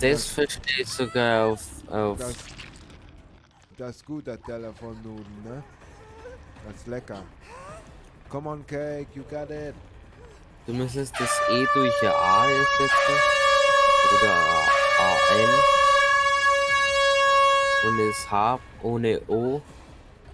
Das, verstehe ich sogar auf, auf Das, das ist gut, das Telefonnudeln, ne? Das ist lecker. Come on, Cake, you got it. Du müsstest das E durch A ersetzen. Oder AN. Und das H ohne O